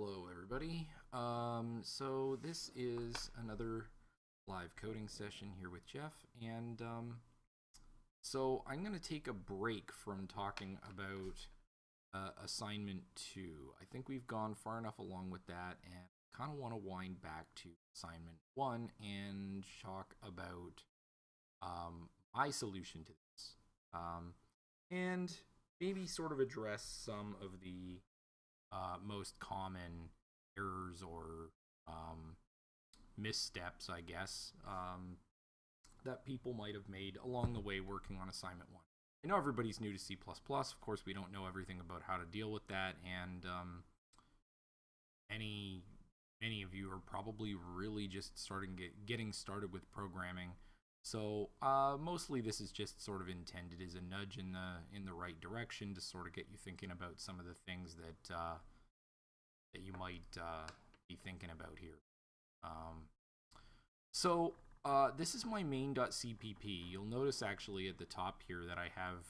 Hello, everybody. Um, so this is another live coding session here with Jeff, and um, so I'm going to take a break from talking about uh, assignment two. I think we've gone far enough along with that, and kind of want to wind back to assignment one and talk about um, my solution to this, um, and maybe sort of address some of the uh, most common errors or um, missteps, I guess, um, that people might have made along the way working on assignment one. I know everybody's new to C++. Of course, we don't know everything about how to deal with that, and um, any many of you are probably really just starting get, getting started with programming. So uh, mostly this is just sort of intended as a nudge in the in the right direction to sort of get you thinking about some of the things that uh, that you might uh, be thinking about here. Um, so uh, this is my main.cpp. You'll notice actually at the top here that I have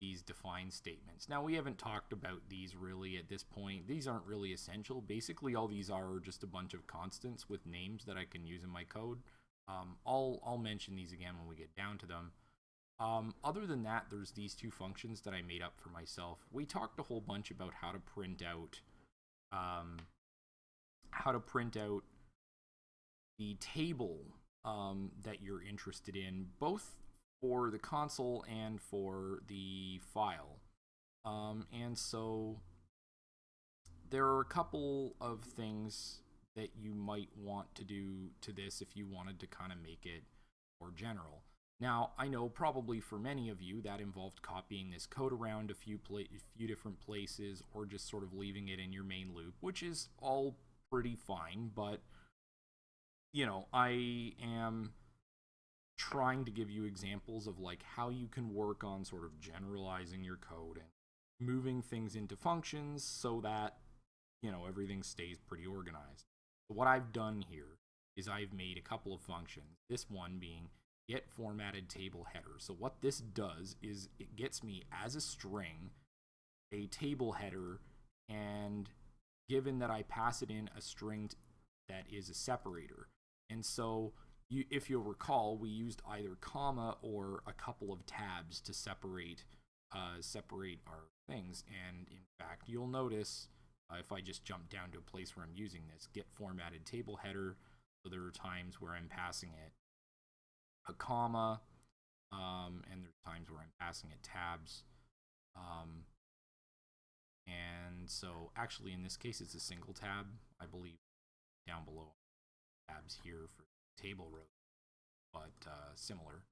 these define statements. Now we haven't talked about these really at this point. These aren't really essential. Basically all these are just a bunch of constants with names that I can use in my code. Um, I'll, I'll mention these again when we get down to them. Um, other than that, there's these two functions that I made up for myself. We talked a whole bunch about how to print out um, how to print out the table um, that you're interested in, both for the console and for the file. Um, and so there are a couple of things that you might want to do to this if you wanted to kind of make it more general. Now, I know probably for many of you that involved copying this code around a few a few different places or just sort of leaving it in your main loop, which is all pretty fine, but you know, I am trying to give you examples of like how you can work on sort of generalizing your code and moving things into functions so that you know everything stays pretty organized. What I've done here is I've made a couple of functions. This one being get formatted table header. So what this does is it gets me as a string a table header and given that I pass it in a string that is a separator. And so you, if you'll recall, we used either comma or a couple of tabs to separate uh, separate our things. And in fact, you'll notice if I just jump down to a place where I'm using this, get formatted table header, so there are times where I'm passing it a comma, um, and there's times where I'm passing it tabs. Um, and so actually in this case it's a single tab, I believe down below tabs here for table row, but uh, similar.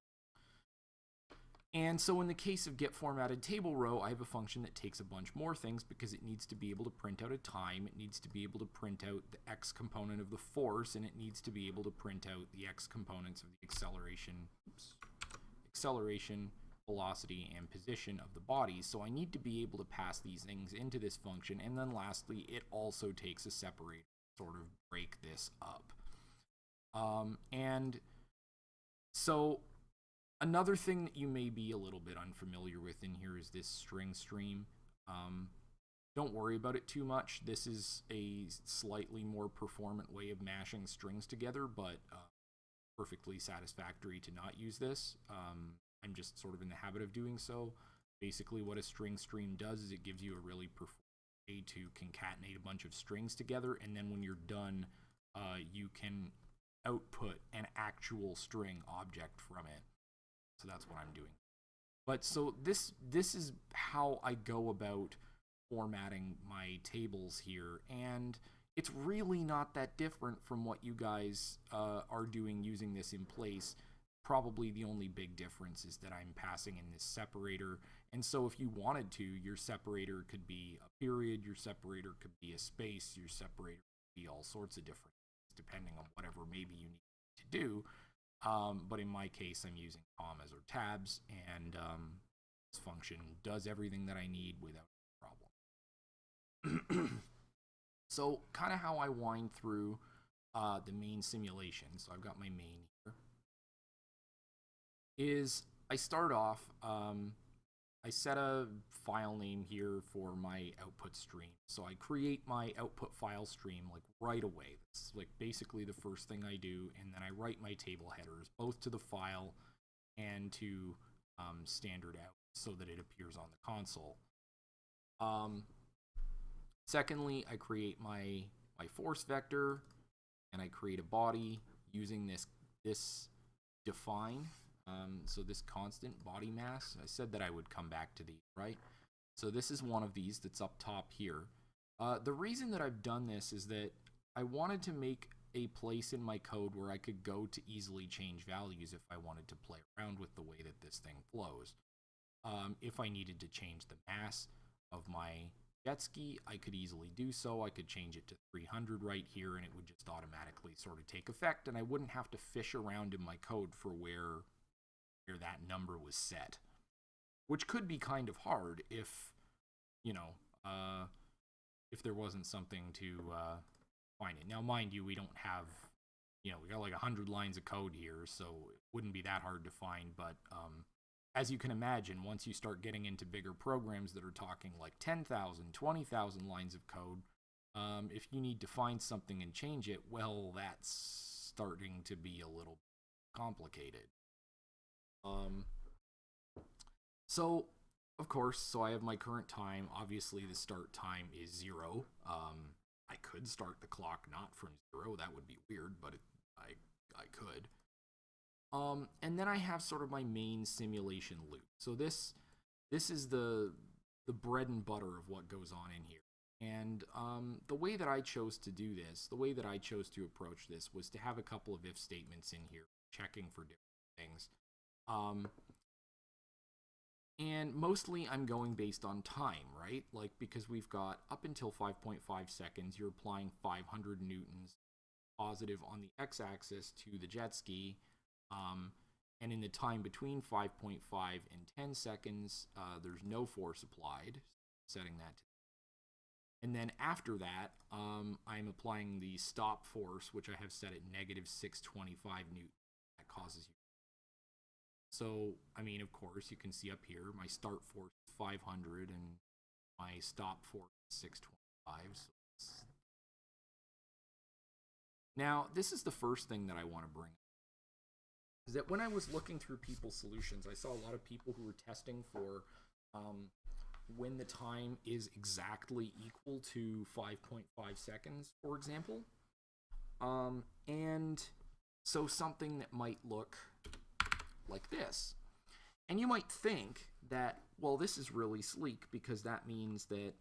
And so in the case of get formatted table row, I have a function that takes a bunch more things because it needs to be able to print out a time, it needs to be able to print out the x component of the force, and it needs to be able to print out the x components of the acceleration, oops, acceleration, velocity, and position of the body. So I need to be able to pass these things into this function. And then lastly, it also takes a separator sort of break this up. Um, and so Another thing that you may be a little bit unfamiliar with in here is this string stream. Um, don't worry about it too much. This is a slightly more performant way of mashing strings together, but uh, perfectly satisfactory to not use this. Um, I'm just sort of in the habit of doing so. Basically, what a string stream does is it gives you a really performant way to concatenate a bunch of strings together, and then when you're done, uh, you can output an actual string object from it. So that's what I'm doing. But so this this is how I go about formatting my tables here, and it's really not that different from what you guys uh, are doing using this in place. Probably the only big difference is that I'm passing in this separator, and so if you wanted to, your separator could be a period, your separator could be a space, your separator could be all sorts of different depending on whatever maybe you need to do. Um, but in my case, I'm using commas or tabs, and um, this function does everything that I need without problem. so kind of how I wind through uh, the main simulation. So I've got my main here. Is I start off, um, I set a file name here for my output stream. So I create my output file stream like right away. That's like basically the first thing I do, and then I write my table headers both to the file and to um, standard out so that it appears on the console. Um, secondly, I create my my force vector, and I create a body using this this define. Um, so this constant body mass. I said that I would come back to these, right? So this is one of these that's up top here. Uh, the reason that I've done this is that I wanted to make a place in my code where I could go to easily change values if I wanted to play around with the way that this thing flows. Um, if I needed to change the mass of my jet ski, I could easily do so. I could change it to 300 right here and it would just automatically sort of take effect and I wouldn't have to fish around in my code for where, where that number was set. Which could be kind of hard if, you know, uh, if there wasn't something to uh, find it. Now, mind you, we don't have, you know, we got like 100 lines of code here, so it wouldn't be that hard to find, but um, as you can imagine, once you start getting into bigger programs that are talking like 10,000, 20,000 lines of code, um, if you need to find something and change it, well, that's starting to be a little complicated. Um, so, of course, so I have my current time. Obviously, the start time is zero. Um, I could start the clock not from zero. That would be weird, but it, I I could. Um, and then I have sort of my main simulation loop. So this this is the the bread and butter of what goes on in here. And um, the way that I chose to do this, the way that I chose to approach this, was to have a couple of if statements in here, checking for different things. Um, and mostly I'm going based on time, right? Like because we've got up until 5.5 seconds, you're applying 500 newtons positive on the x-axis to the jet ski um, and in the time between 5.5 and 10 seconds, uh, there's no force applied, setting that to and then after that, um, I'm applying the stop force, which I have set at negative 625 newton. That causes you. So, I mean, of course, you can see up here, my start force is 500 and my stop force is 625. So now, this is the first thing that I want to bring is that when I was looking through people's solutions, I saw a lot of people who were testing for um, when the time is exactly equal to 5.5 seconds, for example. Um, and so something that might look like this. And you might think that, well, this is really sleek because that means that,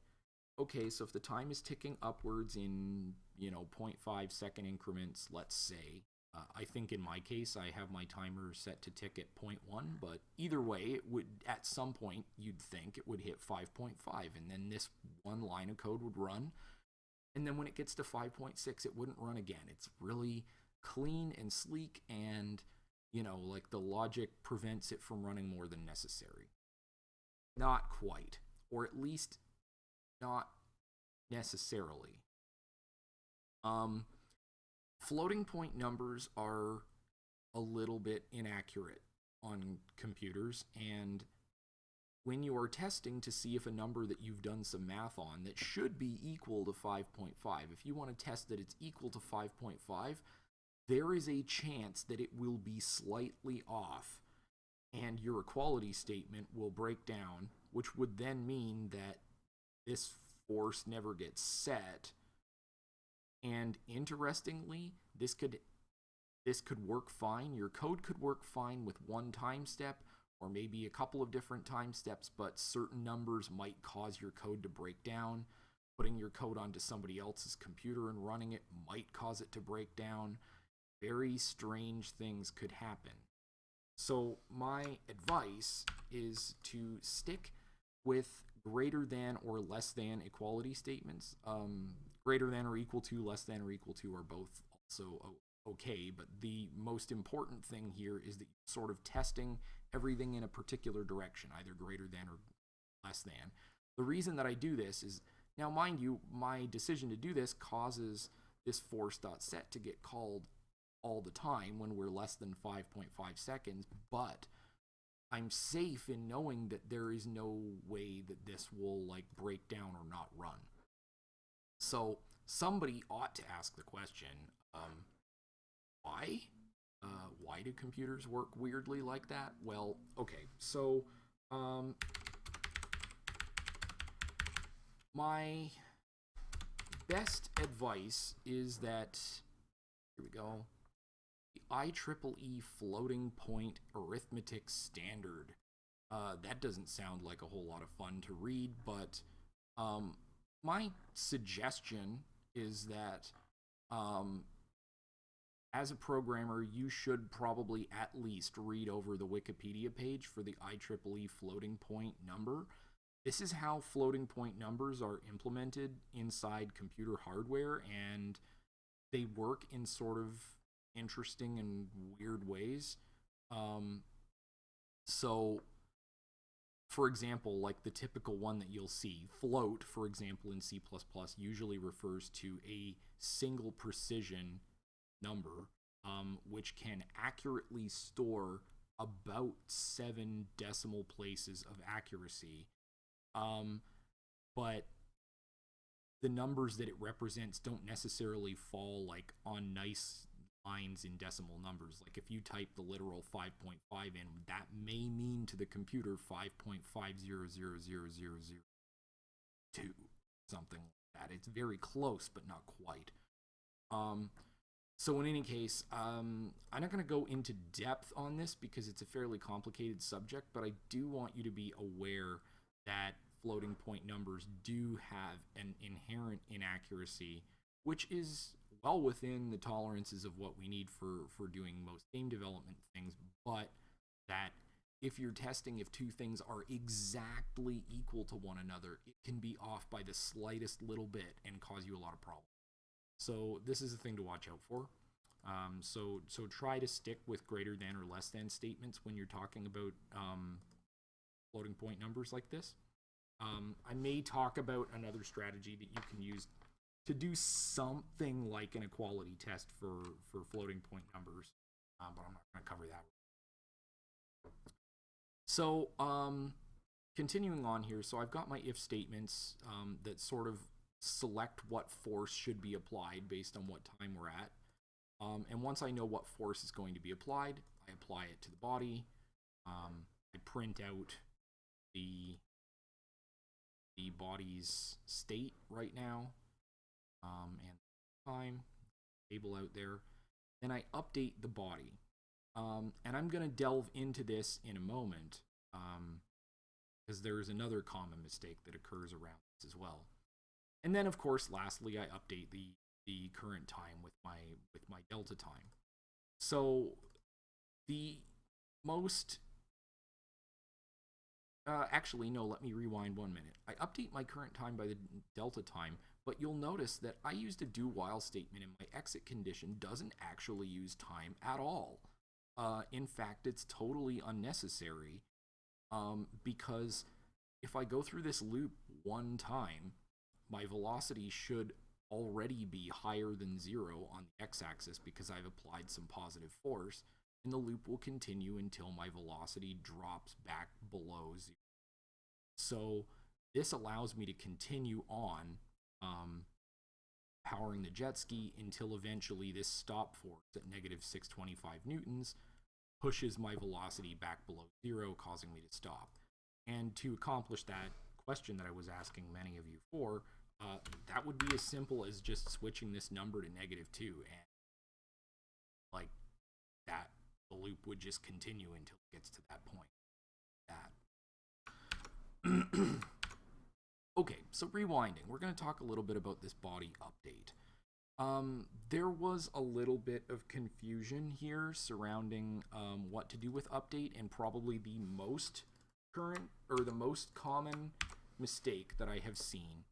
okay, so if the time is ticking upwards in, you know, 0.5 second increments, let's say, uh, I think in my case, I have my timer set to tick at 0.1, but either way, it would at some point you'd think it would hit 5.5, and then this one line of code would run. And then when it gets to 5.6, it wouldn't run again. It's really clean and sleek, and you know, like the logic prevents it from running more than necessary. Not quite, or at least not necessarily. Um, floating point numbers are a little bit inaccurate on computers and when you are testing to see if a number that you've done some math on that should be equal to 5.5 if you want to test that it's equal to 5.5 there is a chance that it will be slightly off and your equality statement will break down which would then mean that this force never gets set and interestingly, this could this could work fine. Your code could work fine with one time step or maybe a couple of different time steps, but certain numbers might cause your code to break down. Putting your code onto somebody else's computer and running it might cause it to break down. Very strange things could happen. So my advice is to stick with greater than or less than equality statements. Um, greater than or equal to, less than or equal to are both also okay, but the most important thing here is that you're sort of testing everything in a particular direction, either greater than or less than. The reason that I do this is, now mind you, my decision to do this causes this force.set to get called all the time when we're less than 5.5 seconds, but I'm safe in knowing that there is no way that this will like break down or not run. So somebody ought to ask the question, um, why? Uh, why do computers work weirdly like that? Well, okay, so um, my best advice is that here we go. IEEE floating point arithmetic standard. Uh, that doesn't sound like a whole lot of fun to read, but um, my suggestion is that um, as a programmer, you should probably at least read over the Wikipedia page for the IEEE floating point number. This is how floating point numbers are implemented inside computer hardware, and they work in sort of interesting and weird ways. Um, so, for example, like the typical one that you'll see, float, for example, in C++, usually refers to a single precision number, um, which can accurately store about seven decimal places of accuracy. Um, but the numbers that it represents don't necessarily fall like on nice lines in decimal numbers. Like if you type the literal 5.5 in, that may mean to the computer 5.5000002, something like that. It's very close, but not quite. Um, so in any case, um, I'm not going to go into depth on this because it's a fairly complicated subject, but I do want you to be aware that floating point numbers do have an inherent inaccuracy, which is well within the tolerances of what we need for, for doing most game development things, but that if you're testing if two things are exactly equal to one another, it can be off by the slightest little bit and cause you a lot of problems. So this is a thing to watch out for. Um, so so try to stick with greater than or less than statements when you're talking about um, floating point numbers like this. Um, I may talk about another strategy that you can use to do something like an equality test for for floating point numbers, uh, but I'm not going to cover that. So um, continuing on here, so I've got my if statements um, that sort of select what force should be applied based on what time we're at. Um, and once I know what force is going to be applied, I apply it to the body. Um, I print out the the body's state right now um, and time table out there. Then I update the body. Um, and I'm going to delve into this in a moment because um, there is another common mistake that occurs around this as well. And then, of course, lastly, I update the the current time with my with my delta time. So the most uh, actually no let me rewind one minute I update my current time by the delta time but you'll notice that I used a do while statement and my exit condition doesn't actually use time at all uh, in fact it's totally unnecessary um, because if I go through this loop one time my velocity should already be higher than zero on the x-axis because I've applied some positive force, and the loop will continue until my velocity drops back below zero. So this allows me to continue on um, powering the jet ski until eventually this stop force at negative 625 newtons pushes my velocity back below zero, causing me to stop. And to accomplish that question that I was asking many of you for, uh, that would be as simple as just switching this number to negative 2 and like that the loop would just continue until it gets to that point that okay so rewinding we're going to talk a little bit about this body update um, there was a little bit of confusion here surrounding um, what to do with update and probably the most current or the most common mistake that I have seen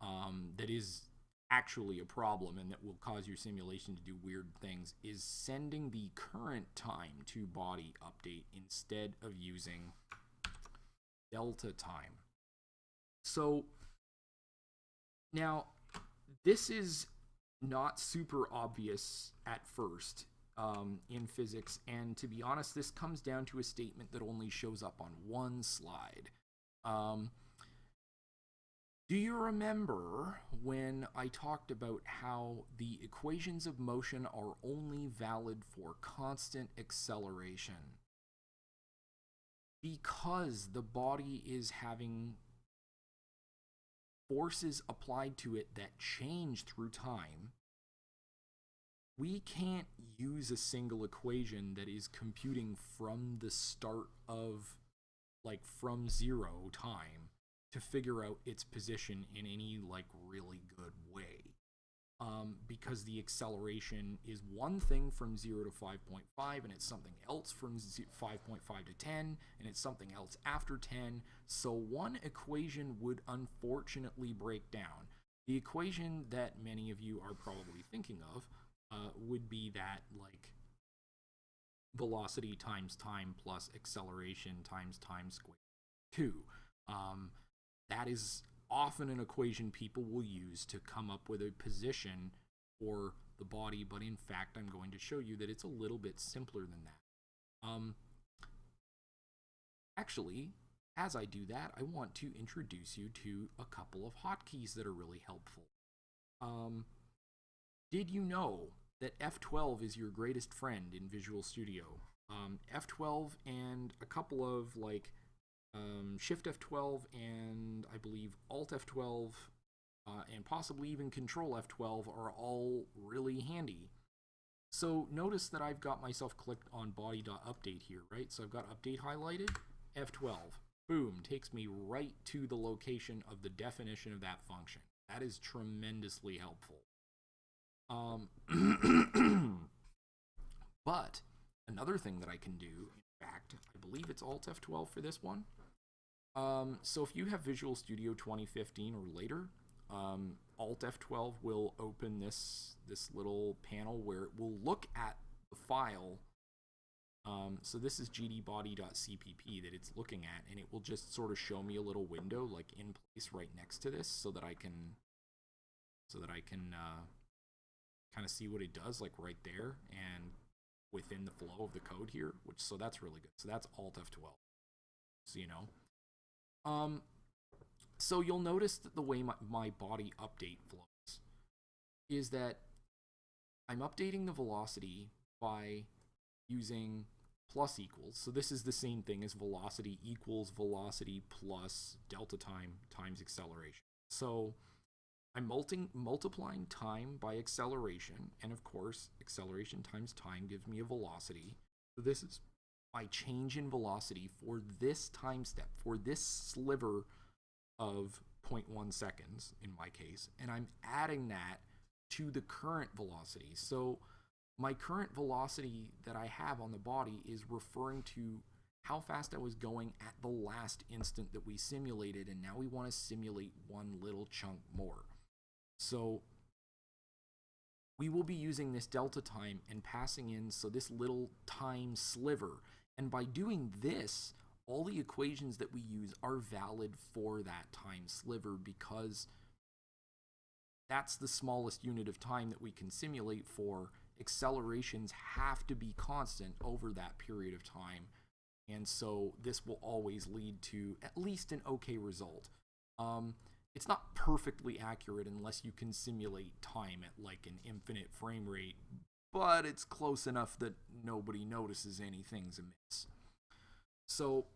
um, that is actually a problem and that will cause your simulation to do weird things is sending the current time to body update instead of using delta time. So now this is not super obvious at first um, in physics, and to be honest, this comes down to a statement that only shows up on one slide. Um, do you remember when I talked about how the equations of motion are only valid for constant acceleration? Because the body is having forces applied to it that change through time, we can't use a single equation that is computing from the start of, like, from zero time to figure out its position in any like really good way. Um, because the acceleration is one thing from 0 to 5.5 and it's something else from 5.5 to 10 and it's something else after 10 so one equation would unfortunately break down. The equation that many of you are probably thinking of uh, would be that like velocity times time plus acceleration times time squared 2 um, that is often an equation people will use to come up with a position for the body, but in fact, I'm going to show you that it's a little bit simpler than that. Um, actually, as I do that, I want to introduce you to a couple of hotkeys that are really helpful. Um, did you know that F12 is your greatest friend in Visual Studio? Um, F12 and a couple of like um, Shift F12 and I believe Alt F12 uh, and possibly even Control F12 are all really handy. So notice that I've got myself clicked on body.update here, right? So I've got update highlighted, F12. Boom, takes me right to the location of the definition of that function. That is tremendously helpful. Um, but another thing that I can do, in fact, I believe it's Alt F12 for this one, um, so if you have Visual Studio 2015 or later, um, Alt F12 will open this this little panel where it will look at the file. Um, so this is gdbody.cpp that it's looking at, and it will just sort of show me a little window like in place right next to this, so that I can so that I can uh, kind of see what it does like right there and within the flow of the code here. Which so that's really good. So that's Alt F12. So you know. Um, so you'll notice that the way my, my body update flows is that I'm updating the velocity by using plus equals. So this is the same thing as velocity equals velocity plus delta time times acceleration. So I'm multi multiplying time by acceleration, and of course, acceleration times time gives me a velocity. So this is my change in velocity for this time step, for this sliver of 0.1 seconds in my case, and I'm adding that to the current velocity. So my current velocity that I have on the body is referring to how fast I was going at the last instant that we simulated, and now we want to simulate one little chunk more. So we will be using this delta time and passing in so this little time sliver and by doing this, all the equations that we use are valid for that time sliver because that's the smallest unit of time that we can simulate for. Accelerations have to be constant over that period of time. And so this will always lead to at least an okay result. Um, it's not perfectly accurate unless you can simulate time at like an infinite frame rate, but it's close enough that nobody notices anything's amiss. So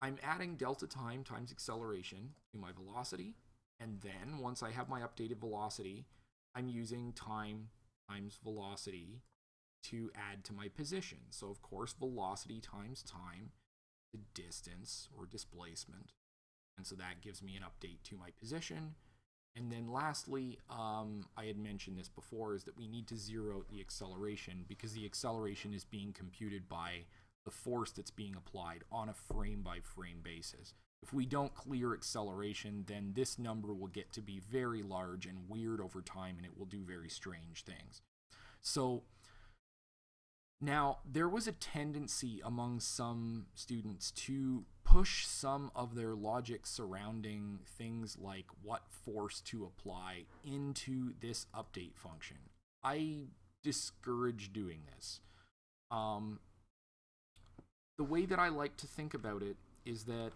I'm adding delta time times acceleration to my velocity, and then once I have my updated velocity, I'm using time times velocity to add to my position. So of course, velocity times time, the distance or displacement. And so that gives me an update to my position. And then lastly, um, I had mentioned this before, is that we need to zero out the acceleration because the acceleration is being computed by the force that's being applied on a frame by frame basis. If we don't clear acceleration, then this number will get to be very large and weird over time and it will do very strange things. So now there was a tendency among some students to push some of their logic surrounding things like what force to apply into this update function. I discourage doing this. Um, the way that I like to think about it is that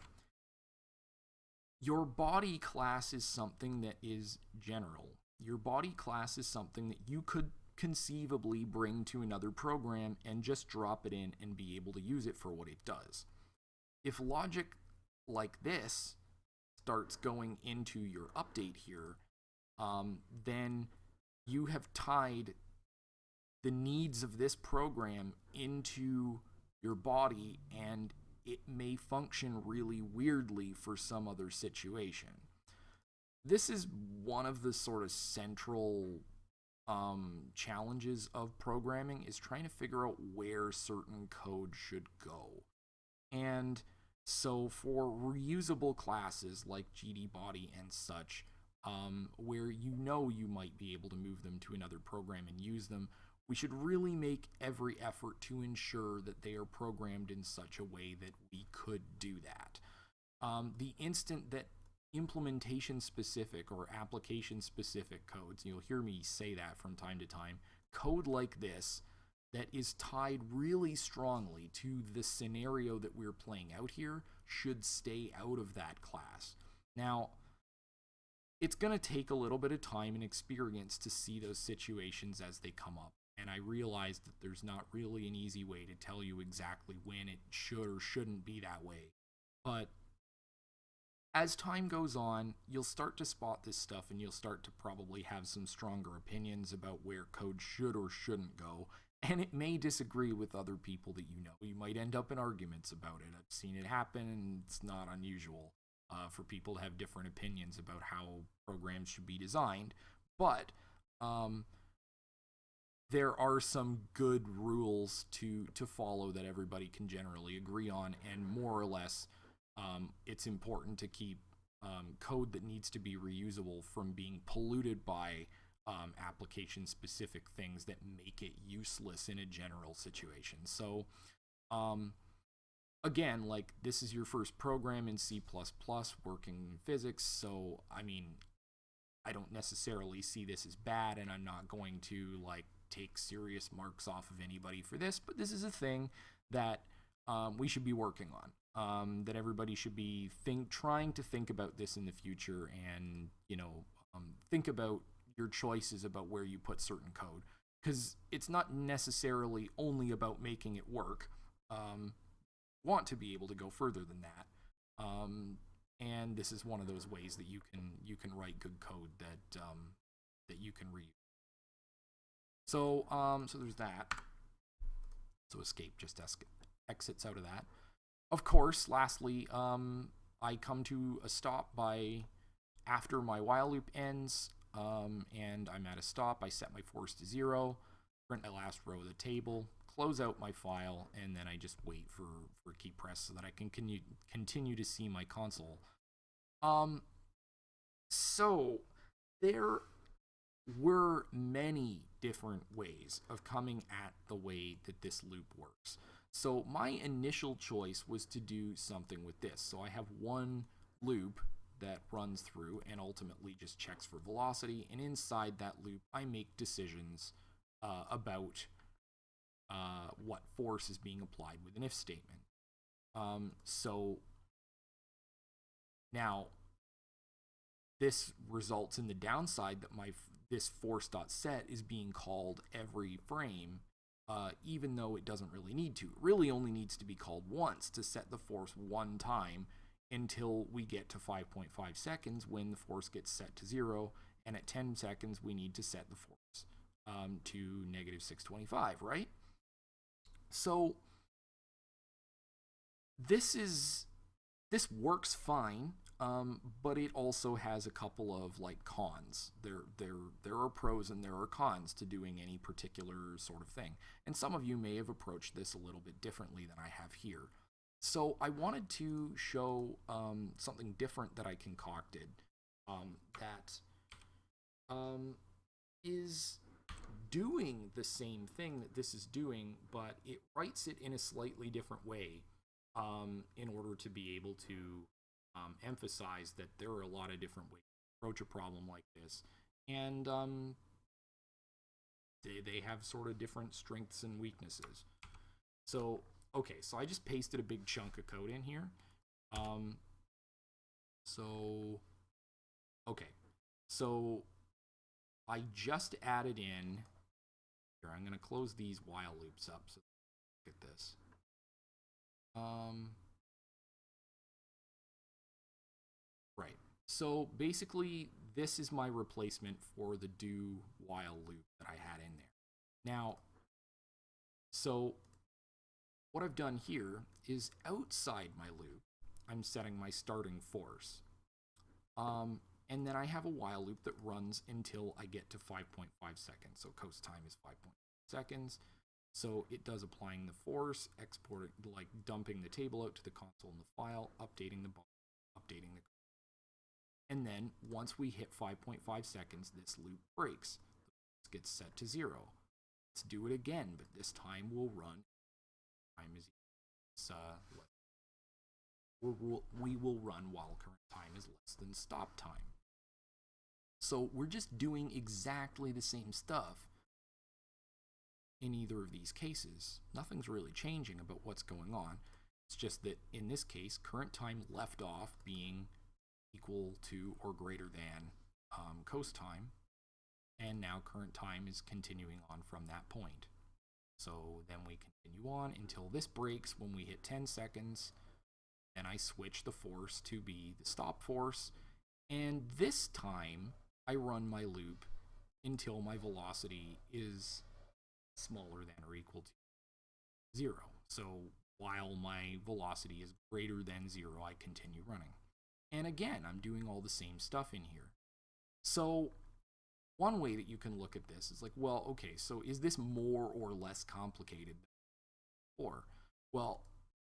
your body class is something that is general. Your body class is something that you could conceivably bring to another program and just drop it in and be able to use it for what it does. If logic like this starts going into your update here, um, then you have tied the needs of this program into your body and it may function really weirdly for some other situation. This is one of the sort of central um, challenges of programming is trying to figure out where certain code should go. And so for reusable classes like GD body and such, um, where you know you might be able to move them to another program and use them, we should really make every effort to ensure that they are programmed in such a way that we could do that. Um, the instant that implementation specific or application specific codes, you'll hear me say that from time to time, code like this that is tied really strongly to the scenario that we're playing out here should stay out of that class. Now, it's going to take a little bit of time and experience to see those situations as they come up. And I realize that there's not really an easy way to tell you exactly when it should or shouldn't be that way. But as time goes on, you'll start to spot this stuff and you'll start to probably have some stronger opinions about where code should or shouldn't go. And it may disagree with other people that you know. You might end up in arguments about it. I've seen it happen and it's not unusual uh, for people to have different opinions about how programs should be designed. But um, there are some good rules to to follow that everybody can generally agree on, and more or less, um, it's important to keep um, code that needs to be reusable from being polluted by um, application specific things that make it useless in a general situation. So, um, again, like this is your first program in C working in physics, so I mean, I don't necessarily see this as bad, and I'm not going to like take serious marks off of anybody for this, but this is a thing that um, we should be working on. Um, that everybody should be think trying to think about this in the future, and you know, um, think about your choices about where you put certain code, because it's not necessarily only about making it work. Um, want to be able to go further than that, um, and this is one of those ways that you can you can write good code that um, that you can read. So, um, so there's that. So escape just exits out of that. Of course, lastly, um, I come to a stop by after my while loop ends, um, and I'm at a stop. I set my force to zero, print my last row of the table, close out my file, and then I just wait for for key press so that I can continue continue to see my console. Um, so there were many different ways of coming at the way that this loop works. So my initial choice was to do something with this. So I have one loop that runs through and ultimately just checks for velocity. And inside that loop, I make decisions uh, about uh, what force is being applied with an if statement. Um, so now this results in the downside that my this force.set is being called every frame, uh, even though it doesn't really need to. It really only needs to be called once to set the force one time until we get to 5.5 seconds when the force gets set to zero, and at 10 seconds we need to set the force um, to negative 625, right? So this is this works fine um, but it also has a couple of like cons. There, there, there are pros and there are cons to doing any particular sort of thing. And some of you may have approached this a little bit differently than I have here. So I wanted to show um, something different that I concocted um, that um, is doing the same thing that this is doing, but it writes it in a slightly different way um, in order to be able to um, emphasize that there are a lot of different ways to approach a problem like this. And um, they, they have sort of different strengths and weaknesses. So, okay, so I just pasted a big chunk of code in here. Um, so, okay, so I just added in, here, I'm going to close these while loops up. So look at this. Um, right. So basically, this is my replacement for the do while loop that I had in there. Now, so what I've done here is outside my loop, I'm setting my starting force. Um, and then I have a while loop that runs until I get to 5.5 seconds. So coast time is 5.5 seconds. So it does applying the force, exporting, like dumping the table out to the console in the file, updating the updating the. And then once we hit 5.5 seconds, this loop breaks. This gets set to zero. Let's do it again, but this time we'll run. Time is uh, we'll, we will run while current time is less than stop time. So we're just doing exactly the same stuff in either of these cases. Nothing's really changing about what's going on. It's just that in this case, current time left off being equal to or greater than um, coast time, and now current time is continuing on from that point. So then we continue on until this breaks when we hit 10 seconds, then I switch the force to be the stop force, and this time I run my loop until my velocity is smaller than or equal to zero. So while my velocity is greater than zero, I continue running. And again, I'm doing all the same stuff in here. So one way that you can look at this is like, well, okay, so is this more or less complicated Or. Well,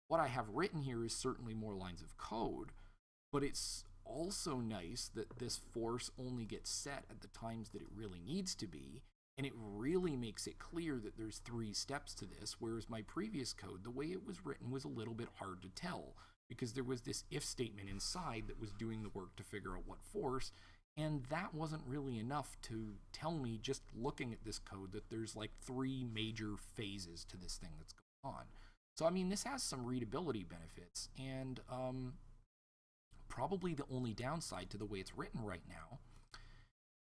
what I have written here is certainly more lines of code, but it's also nice that this force only gets set at the times that it really needs to be, and it really makes it clear that there's three steps to this, whereas my previous code, the way it was written was a little bit hard to tell, because there was this if statement inside that was doing the work to figure out what force, and that wasn't really enough to tell me just looking at this code that there's like three major phases to this thing that's going on. So I mean, this has some readability benefits, and um, probably the only downside to the way it's written right now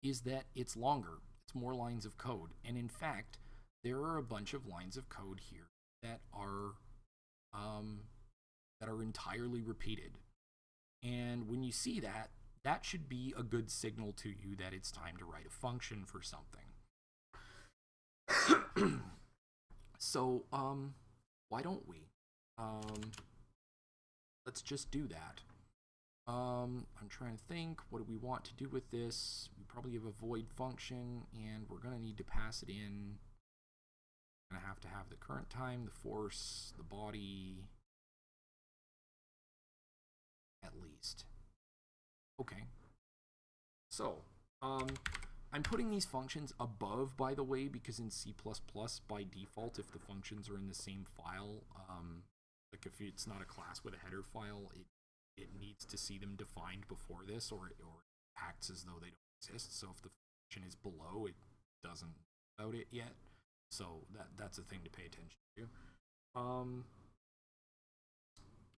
is that it's longer. It's more lines of code, and in fact, there are a bunch of lines of code here that are um, that are entirely repeated. And when you see that, that should be a good signal to you that it's time to write a function for something. so, um, why don't we? Um, let's just do that. Um, I'm trying to think, what do we want to do with this? We probably have a void function, and we're going to need to pass it in. Going to have to have the current time, the force, the body, at least. Okay. So, um, I'm putting these functions above, by the way, because in C++, by default, if the functions are in the same file, um, like if it's not a class with a header file, it, it needs to see them defined before this, or, or acts as though they don't exist. So if the function is below, it doesn't about it yet. So that that's a thing to pay attention to. Um,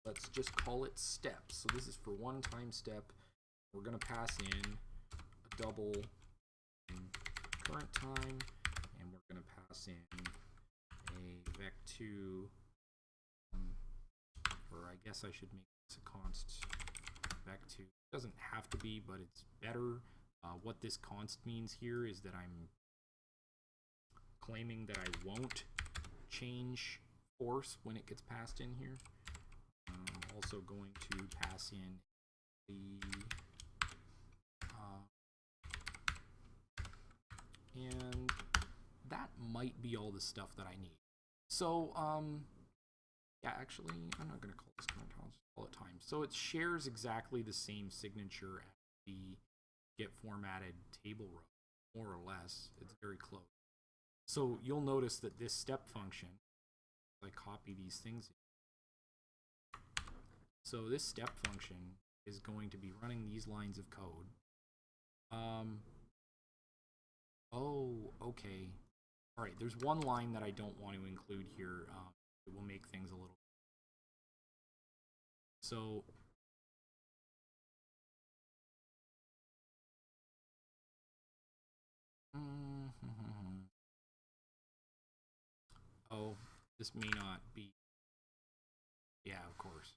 let's just call it steps. So this is for one time step. We're going to pass in a double current time, and we're going to pass in a vec2, um, or I guess I should make this a const vec2. It doesn't have to be, but it's better. Uh, what this const means here is that I'm claiming that I won't change force when it gets passed in here. I'm also going to pass in the and that might be all the stuff that I need. So, um, yeah, actually, I'm not going to call this current call it time. So it shares exactly the same signature as the get formatted table row, more or less. It's very close. So you'll notice that this step function, I copy these things. So this step function is going to be running these lines of code. Um, Oh, okay. All right, there's one line that I don't want to include here. Um, it will make things a little. So. Oh, this may not be. Yeah, of course.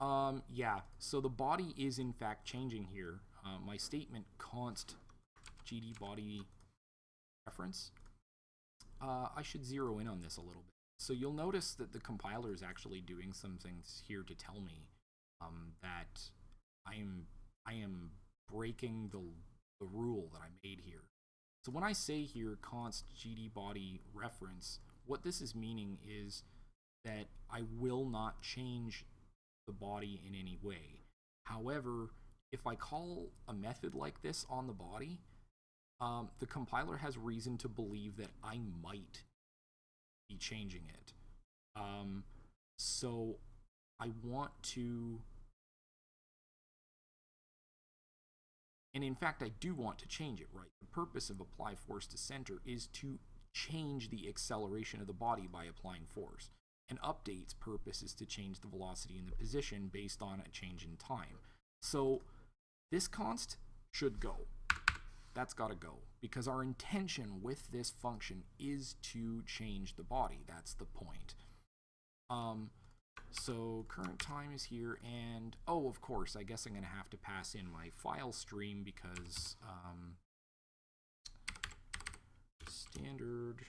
Um, yeah, so the body is in fact changing here. Uh, my statement const GD body reference. Uh, I should zero in on this a little bit. So you'll notice that the compiler is actually doing some things here to tell me um, that I am I am breaking the the rule that I made here. So when I say here const GD body reference, what this is meaning is that I will not change the body in any way. However, if I call a method like this on the body, um, the compiler has reason to believe that I might be changing it. Um, so I want to, and in fact, I do want to change it, right? The purpose of apply force to center is to change the acceleration of the body by applying force. An update's purpose is to change the velocity and the position based on a change in time. So this const should go. That's got to go because our intention with this function is to change the body. That's the point. Um, so current time is here and oh, of course, I guess I'm going to have to pass in my file stream because um, standard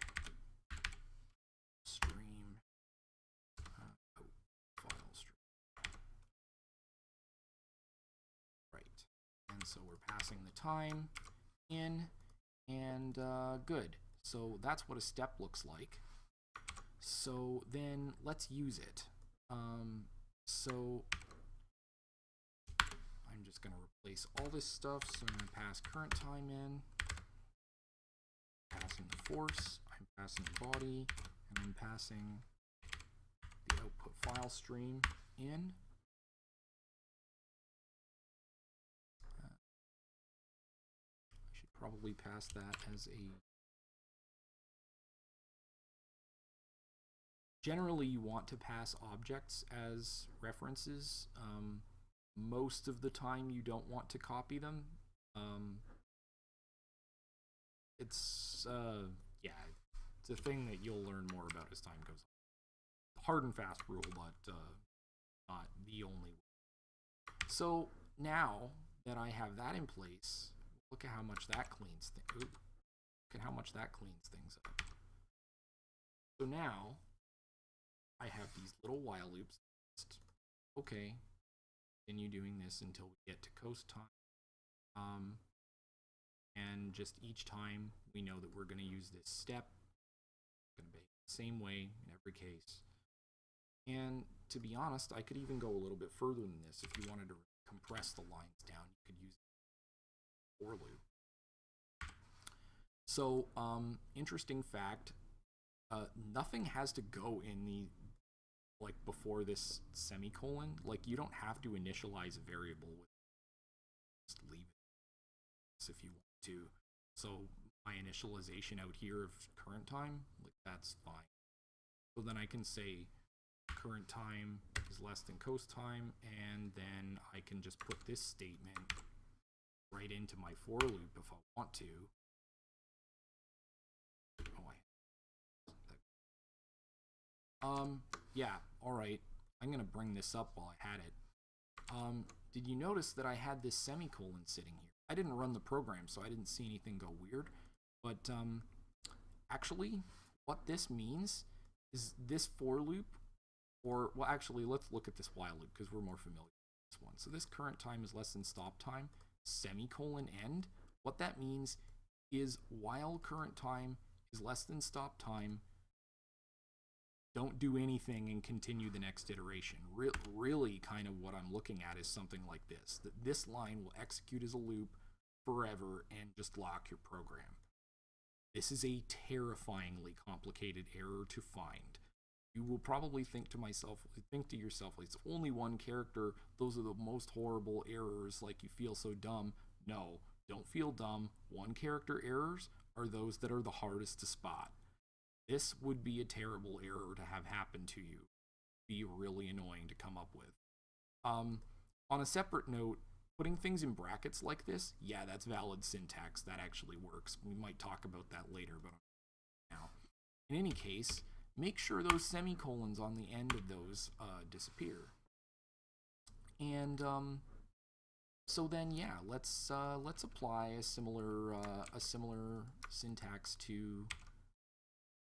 stream uh, oh, file stream. Right. And so we're passing the time in and uh, good. So that's what a step looks like. So then let's use it. Um, so I'm just going to replace all this stuff. So I'm going to pass current time in, passing the force, I'm passing the body, and I'm passing the output file stream in. Probably pass that as a generally you want to pass objects as references. Um, most of the time you don't want to copy them. Um, it's, uh, yeah, it's a thing that you'll learn more about as time goes on. Hard and fast rule, but uh, not the only one. So now that I have that in place, look at how much that cleans things. Look at how much that cleans things up. So now I have these little while loops. Okay, continue doing this until we get to coast time. Um, and just each time we know that we're going to use this step. Going to be the same way in every case. And to be honest, I could even go a little bit further than this. If you wanted to compress the lines down, you could use for loop. So, um, interesting fact, uh, nothing has to go in the like before this semicolon. Like you don't have to initialize a variable with just leave it if you want to. So my initialization out here of current time, like that's fine. So then I can say current time is less than coast time, and then I can just put this statement right into my for loop if I want to. Oh, um, yeah, all right. I'm going to bring this up while I had it. Um, did you notice that I had this semicolon sitting here? I didn't run the program, so I didn't see anything go weird. But um, actually, what this means is this for loop, or, well, actually, let's look at this while loop because we're more familiar with this one. So this current time is less than stop time, semicolon end. What that means is while current time is less than stop time, don't do anything and continue the next iteration. Re really, kind of what I'm looking at is something like this that this line will execute as a loop forever and just lock your program. This is a terrifyingly complicated error to find. You will probably think to myself, think to yourself, it's only one character. Those are the most horrible errors. Like you feel so dumb. No, Don't feel dumb. One character errors are those that are the hardest to spot. This would be a terrible error to have happen to you. Be really annoying to come up with. Um, on a separate note, putting things in brackets like this, yeah, that's valid syntax. That actually works. We might talk about that later, but now. In any case, make sure those semicolons on the end of those uh, disappear. And um, so then, yeah, let's uh, let's apply a similar uh, a similar syntax to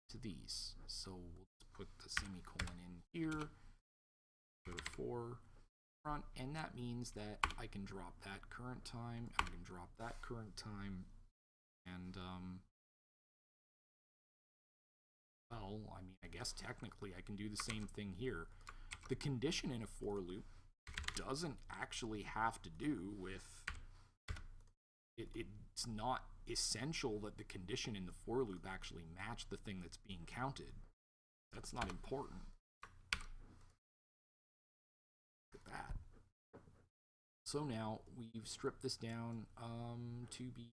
to these. So we'll put the semicolon in here. Go front, and that means that I can drop that current time. I can drop that current time, and um, well, I mean, I guess technically I can do the same thing here. The condition in a for loop doesn't actually have to do with it, it's not essential that the condition in the for loop actually match the thing that's being counted. That's not important. Look at that. So now we've stripped this down um, to be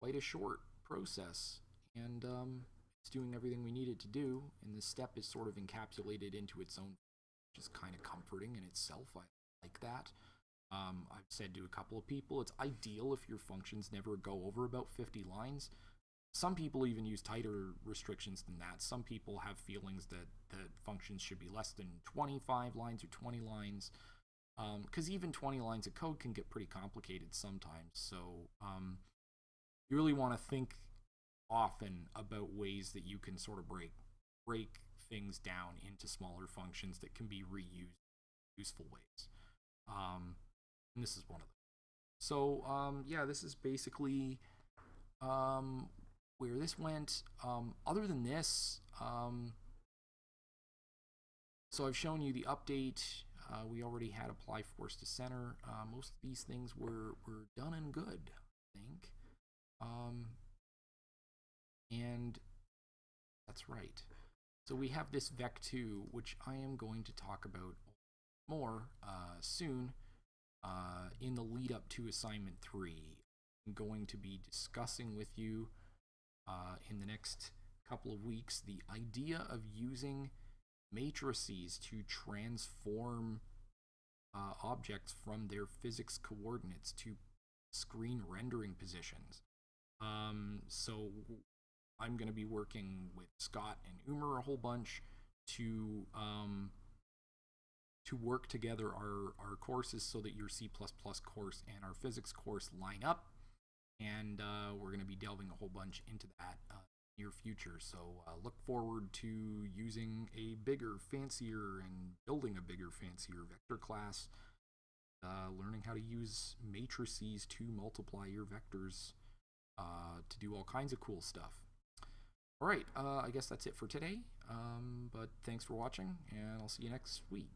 quite a short process. And um, it's doing everything we need it to do, and this step is sort of encapsulated into its own, which is kind of comforting in itself. I like that. Um, I've said to a couple of people, it's ideal if your functions never go over about 50 lines. Some people even use tighter restrictions than that. Some people have feelings that, that functions should be less than 25 lines or 20 lines. Because um, even 20 lines of code can get pretty complicated sometimes. So um, you really want to think often about ways that you can sort of break break things down into smaller functions that can be reused useful ways. Um, and this is one of them. So um, yeah, this is basically um, where this went. Um, other than this, um, so I've shown you the update. Uh, we already had apply force to center. Uh, most of these things were, were done and good, I think. And that's right. So we have this Vec2, which I am going to talk about more uh, soon uh, in the lead up to assignment 3. I'm going to be discussing with you uh, in the next couple of weeks the idea of using matrices to transform uh, objects from their physics coordinates to screen rendering positions. Um, so I'm going to be working with Scott and Umer a whole bunch to um, to work together our, our courses so that your C++ course and our physics course line up. And uh, we're going to be delving a whole bunch into that uh, near future. So uh, look forward to using a bigger, fancier, and building a bigger, fancier vector class. Uh, learning how to use matrices to multiply your vectors uh, to do all kinds of cool stuff. All right, uh, I guess that's it for today. Um, but thanks for watching, and I'll see you next week.